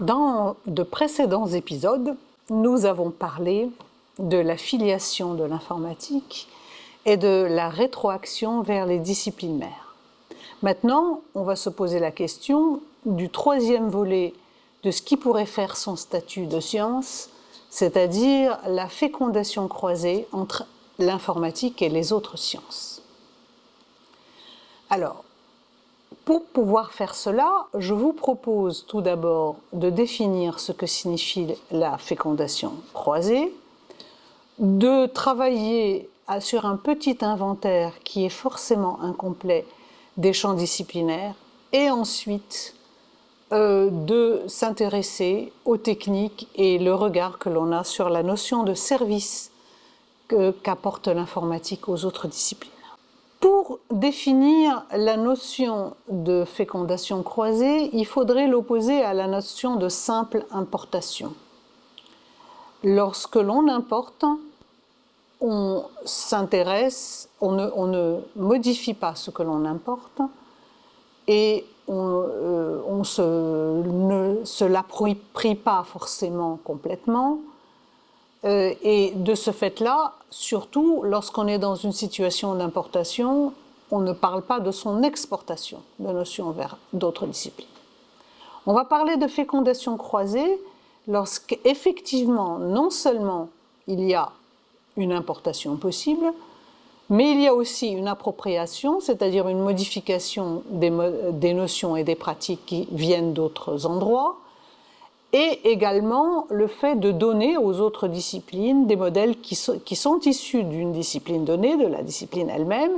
Dans de précédents épisodes, nous avons parlé de la filiation de l'informatique et de la rétroaction vers les disciplines mères. Maintenant, on va se poser la question du troisième volet de ce qui pourrait faire son statut de science, c'est-à-dire la fécondation croisée entre l'informatique et les autres sciences. Alors, pour pouvoir faire cela, je vous propose tout d'abord de définir ce que signifie la fécondation croisée, de travailler sur un petit inventaire qui est forcément incomplet des champs disciplinaires et ensuite euh, de s'intéresser aux techniques et le regard que l'on a sur la notion de service qu'apporte l'informatique aux autres disciplines. Définir la notion de fécondation croisée, il faudrait l'opposer à la notion de simple importation. Lorsque l'on importe, on s'intéresse, on, ne, modifie pas ce que l'on importe et on, euh, ne se l'approprie pas forcément complètement, euh, et de ce fait-là, surtout lorsqu'on est dans une situation d'importation, on ne parle pas de son exportation de notion vers d'autres disciplines. On va parler de fécondation croisée lorsqu'effectivement, non seulement il y a une importation possible, mais il y a aussi une appropriation, c'est-à-dire une modification des, notions et des pratiques qui viennent d'autres endroits, et également le fait de donner aux autres disciplines des modèles qui sont, issus d'une discipline donnée, de la discipline elle-même,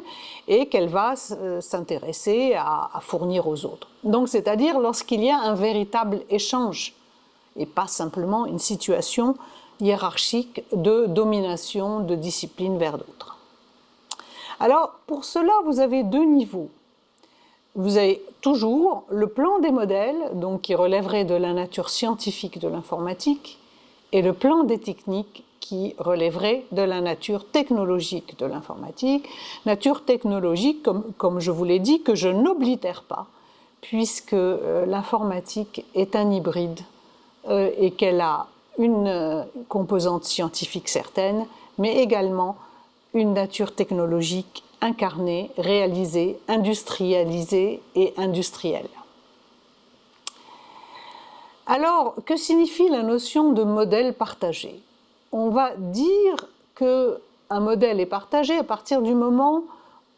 et qu'elle va euh, s'intéresser à, fournir aux autres. Donc c'est-à-dire lorsqu'il y a un véritable échange, et pas simplement une situation hiérarchique de domination de disciplines vers d'autres. Alors pour cela, vous avez deux niveaux vous avez toujours le plan des modèles, qui relèverait de la nature scientifique de l'informatique, et le plan des techniques qui relèverait de la nature technologique de l'informatique. Nature technologique, comme, je vous l'ai dit, que je n'oblitère pas, puisque euh, l'informatique est un hybride euh, et qu'elle a une euh, composante scientifique certaine, mais également une nature technologique incarné, réalisé, industrialisé et industriel. Alors, que signifie la notion de modèle partagé? On va dire qu'un modèle est partagé à partir du moment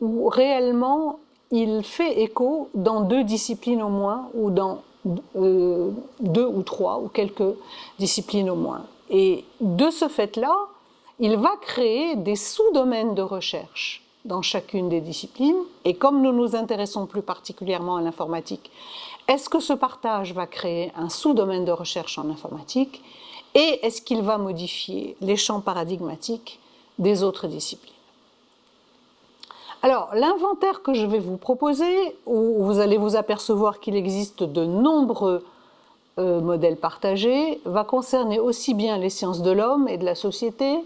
où réellement il fait écho dans deux disciplines au moins, ou dans euh, deux ou trois, ou quelques disciplines au moins. Et de ce fait-là, il va créer des sous-domaines de recherche dans chacune des disciplines. Et comme nous nous intéressons plus particulièrement à l'informatique, est-ce que ce partage va créer un sous-domaine de recherche en informatique et est-ce qu'il va modifier les champs paradigmatiques des autres disciplines? Alors, l'inventaire que je vais vous proposer, où vous allez vous apercevoir qu'il existe de nombreux euh, modèles partagés, va concerner aussi bien les sciences de l'homme et de la société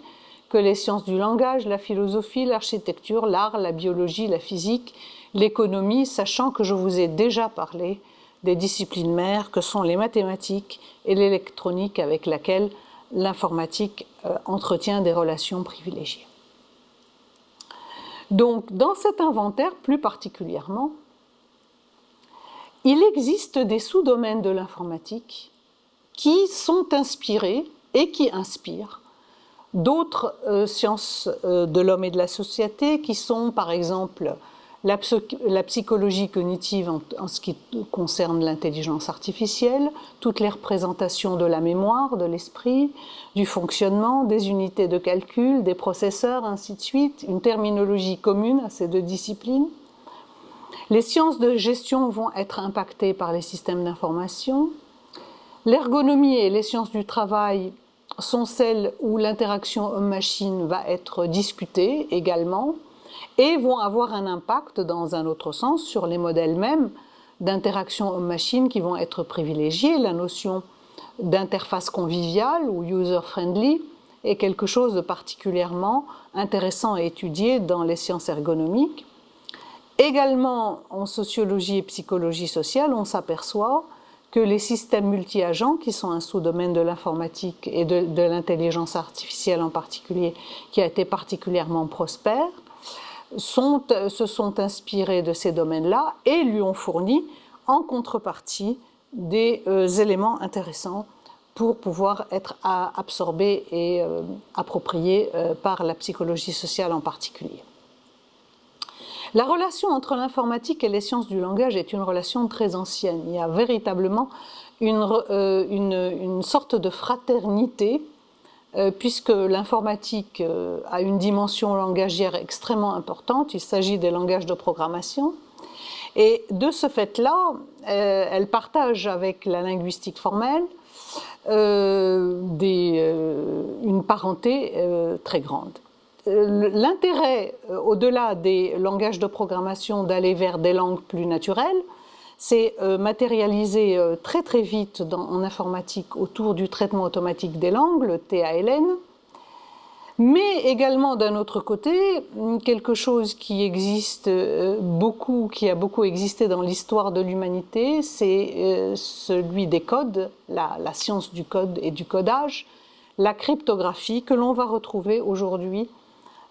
que les sciences du langage, la philosophie, l'architecture, l'art, la biologie, la physique, l'économie, sachant que je vous ai déjà parlé des disciplines mères que sont les mathématiques et l'électronique avec laquelle l'informatique euh, entretient des relations privilégiées. Donc, dans cet inventaire, plus particulièrement, il existe des sous-domaines de l'informatique qui sont inspirés et qui inspirent d'autres euh, sciences euh, de l'homme et de la société qui sont par exemple la, psychologie cognitive en, ce qui concerne l'intelligence artificielle, toutes les représentations de la mémoire, de l'esprit, du fonctionnement, des unités de calcul, des processeurs, ainsi de suite, une terminologie commune à ces deux disciplines. Les sciences de gestion vont être impactées par les systèmes d'information. L'ergonomie et les sciences du travail sont celles où l'interaction homme-machine va être discutée également et vont avoir un impact dans un autre sens sur les modèles mêmes d'interaction homme-machine qui vont être privilégiés. La notion d'interface conviviale ou user-friendly est quelque chose de particulièrement intéressant à étudier dans les sciences ergonomiques. Également en sociologie et psychologie sociale, on s'aperçoit que les systèmes multi-agents, qui sont un sous-domaine de l'informatique et de, l'intelligence artificielle en particulier, qui a été particulièrement prospère, se sont inspirés de ces domaines-là et lui ont fourni en contrepartie des euh, éléments intéressants pour pouvoir être absorbés et euh, appropriés euh, par la psychologie sociale en particulier. La relation entre l'informatique et les sciences du langage est une relation très ancienne. Il y a véritablement une, euh, une, sorte de fraternité, euh, puisque l'informatique euh, a une dimension langagière extrêmement importante. Il s'agit des langages de programmation. Et de ce fait-là, elle partage avec la linguistique formelle une parenté très grande. Euh, l'intérêt, euh, au-delà des langages de programmation, d'aller vers des langues plus naturelles, c'est euh, matérialisé très très vite en informatique autour du traitement automatique des langues, le TALN, mais également d'un autre côté, quelque chose qui existe beaucoup, qui a beaucoup existé dans l'histoire de l'humanité, c'est celui des codes, la, science du code et du codage, la cryptographie que l'on va retrouver aujourd'hui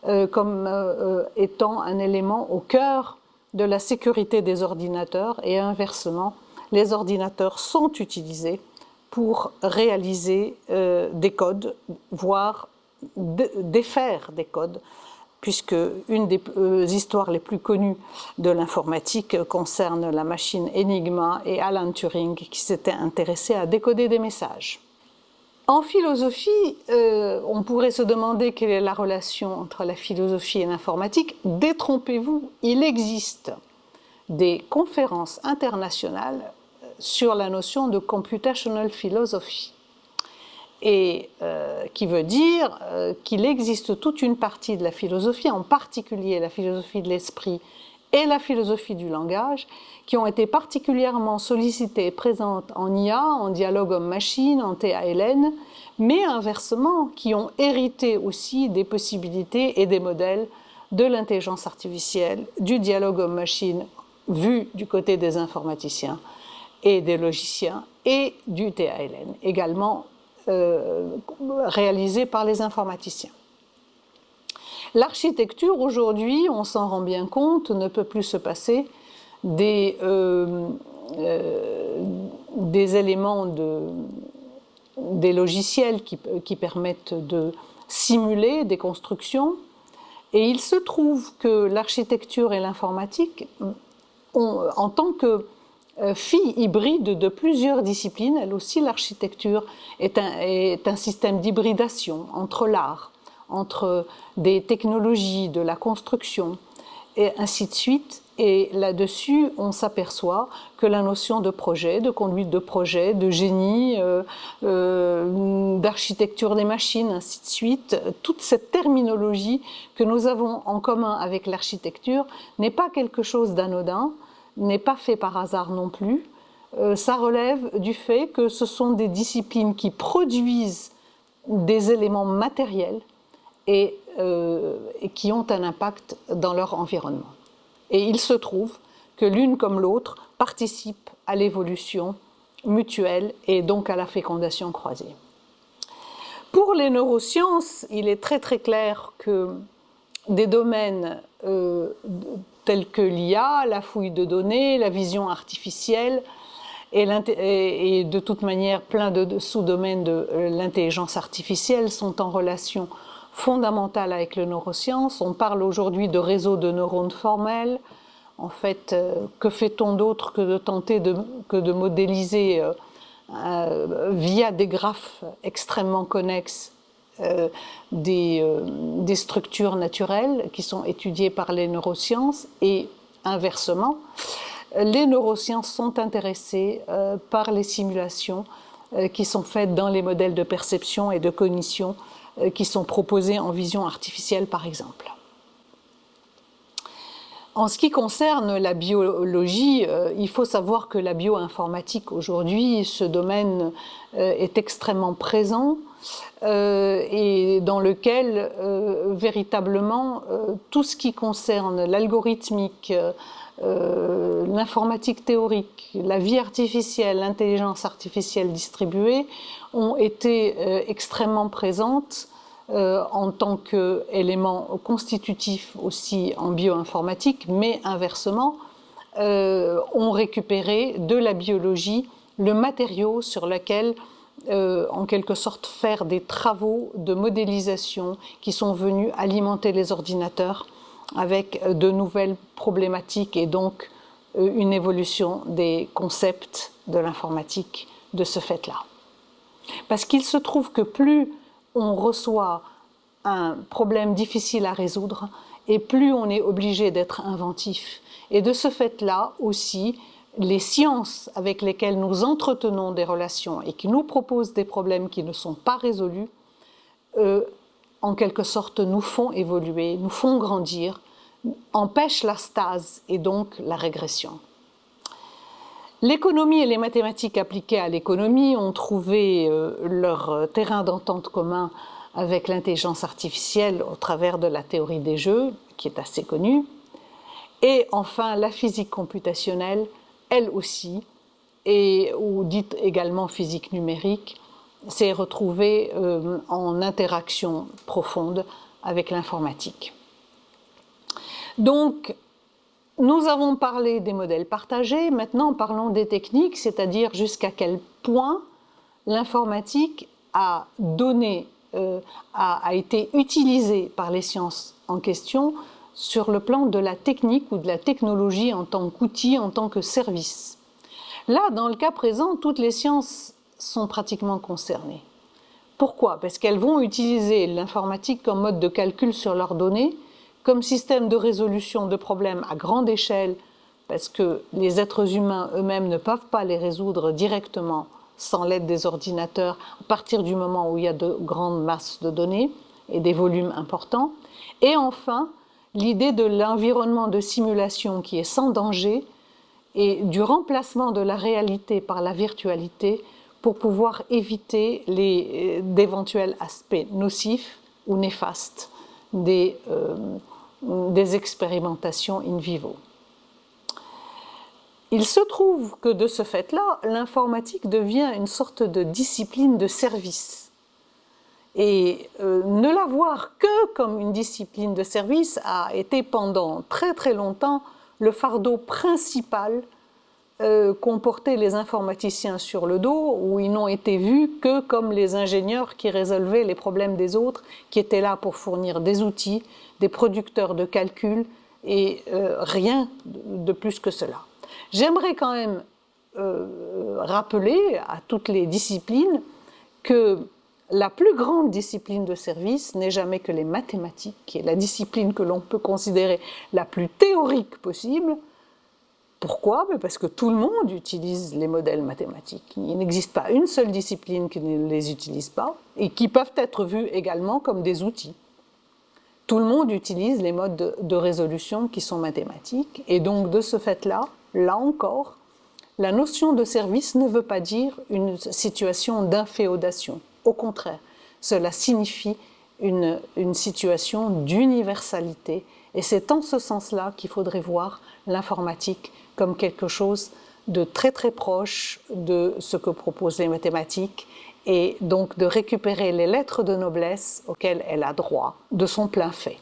euh, comme euh, euh, étant un élément au cœur de la sécurité des ordinateurs et inversement, les ordinateurs sont utilisés pour réaliser des codes, voire défaire des codes, puisque une des histoires les plus connues de l'informatique concerne la machine Enigma et Alan Turing qui s'était intéressé à décoder des messages. En philosophie, euh, on pourrait se demander quelle est la relation entre la philosophie et l'informatique. Détrompez-vous, il existe des conférences internationales sur la notion de computational philosophy, et euh, qui veut dire euh, qu'il existe toute une partie de la philosophie, en particulier la philosophie de l'esprit et la philosophie du langage, qui ont été particulièrement sollicitées et présentes en IA, en dialogue homme-machine, en TALN, mais inversement, qui ont hérité aussi des possibilités et des modèles de l'intelligence artificielle, du dialogue homme-machine vu du côté des informaticiens et des logiciens, et du TALN, également euh, réalisé par les informaticiens. L'architecture, aujourd'hui, on s'en rend bien compte, ne peut plus se passer des, euh, euh, éléments de, des logiciels qui, permettent de simuler des constructions. Et il se trouve que l'architecture et l'informatique, en tant que euh, fille hybride de plusieurs disciplines, elle aussi l'architecture est un système d'hybridation entre l'art, entre des technologies, de la construction, et ainsi de suite. Et là-dessus, on s'aperçoit que la notion de projet, de conduite de projet, de génie, euh, euh, d'architecture des machines, ainsi de suite, toute cette terminologie que nous avons en commun avec l'architecture n'est pas quelque chose d'anodin, n'est pas fait par hasard non plus. Euh, ça relève du fait que ce sont des disciplines qui produisent des éléments matériels et, et qui ont un impact dans leur environnement. Et il se trouve que l'une comme l'autre participent à l'évolution mutuelle et donc à la fécondation croisée. Pour les neurosciences, il est très très clair que des domaines euh, tels que l'IA, la fouille de données, la vision artificielle, et, de toute manière plein de, sous-domaines de euh, l'intelligence artificielle sont en relation fondamentale avec les neurosciences. On parle aujourd'hui de réseaux de neurones formels. En fait, euh, que fait-on d'autre que de tenter de, modéliser euh, euh, via des graphes extrêmement connexes des, structures naturelles qui sont étudiées par les neurosciences et inversement, les neurosciences sont intéressées par les simulations qui sont faites dans les modèles de perception et de cognition qui sont proposés en vision artificielle par exemple. En ce qui concerne la biologie, euh, il faut savoir que la bioinformatique aujourd'hui, ce domaine euh, est extrêmement présent et dans lequel véritablement tout ce qui concerne l'algorithmique, euh, l'informatique théorique, la vie artificielle, l'intelligence artificielle distribuée ont été euh, extrêmement présentes euh, en tant qu'élément constitutif aussi en bioinformatique, mais inversement, ont récupéré de la biologie le matériau sur lequel en quelque sorte faire des travaux de modélisation qui sont venus alimenter les ordinateurs avec euh, de nouvelles problématiques et donc euh, une évolution des concepts de l'informatique de ce fait-là. Parce qu'il se trouve que plus on reçoit un problème difficile à résoudre, et plus on est obligé d'être inventif. Et de ce fait-là aussi, les sciences avec lesquelles nous entretenons des relations et qui nous proposent des problèmes qui ne sont pas résolus, euh, en quelque sorte, nous font évoluer, nous font grandir, empêchent la stase et donc la régression. L'économie et les mathématiques appliquées à l'économie ont trouvé euh, leur terrain d'entente commun avec l'intelligence artificielle au travers de la théorie des jeux, qui est assez connue. Et enfin, la physique computationnelle, elle aussi, ou dite également physique numérique, s'est retrouvé euh, en interaction profonde avec l'informatique. Donc, nous avons parlé des modèles partagés, maintenant parlons des techniques, c'est-à-dire jusqu'à quel point l'informatique a donné, euh, a, été utilisée par les sciences en question sur le plan de la technique ou de la technologie en tant qu'outil, en tant que service. Là, dans le cas présent, toutes les sciences sont pratiquement concernées. Pourquoi? Parce qu'elles vont utiliser l'informatique comme mode de calcul sur leurs données, comme système de résolution de problèmes à grande échelle, parce que les êtres humains eux-mêmes ne peuvent pas les résoudre directement sans l'aide des ordinateurs à partir du moment où il y a de grandes masses de données et des volumes importants. Et enfin, l'idée de l'environnement de simulation qui est sans danger et du remplacement de la réalité par la virtualité pour pouvoir éviter euh, d'éventuels aspects nocifs ou néfastes des, euh, des expérimentations in vivo. Il se trouve que de ce fait-là, l'informatique devient une sorte de discipline de service. Et euh, ne la voir que comme une discipline de service a été pendant très très longtemps le fardeau principal euh, qu'ont porté les informaticiens sur le dos, où ils n'ont été vus que comme les ingénieurs qui résolvaient les problèmes des autres, qui étaient là pour fournir des outils, des producteurs de calcul, et euh, rien de plus que cela. J'aimerais quand même euh, rappeler à toutes les disciplines que la plus grande discipline de service n'est jamais que les mathématiques, qui est la discipline que l'on peut considérer la plus théorique possible, pourquoi? Parce que tout le monde utilise les modèles mathématiques. Il n'existe pas une seule discipline qui ne les utilise pas et qui peuvent être vus également comme des outils. Tout le monde utilise les modes de, résolution qui sont mathématiques et donc de ce fait-là, là encore, la notion de service ne veut pas dire une situation d'inféodation. Au contraire, cela signifie une, une situation d'universalité et c'est en ce sens-là qu'il faudrait voir l'informatique comme quelque chose de très très proche de ce que proposent les mathématiques et donc de récupérer les lettres de noblesse auxquelles elle a droit de son plein fait.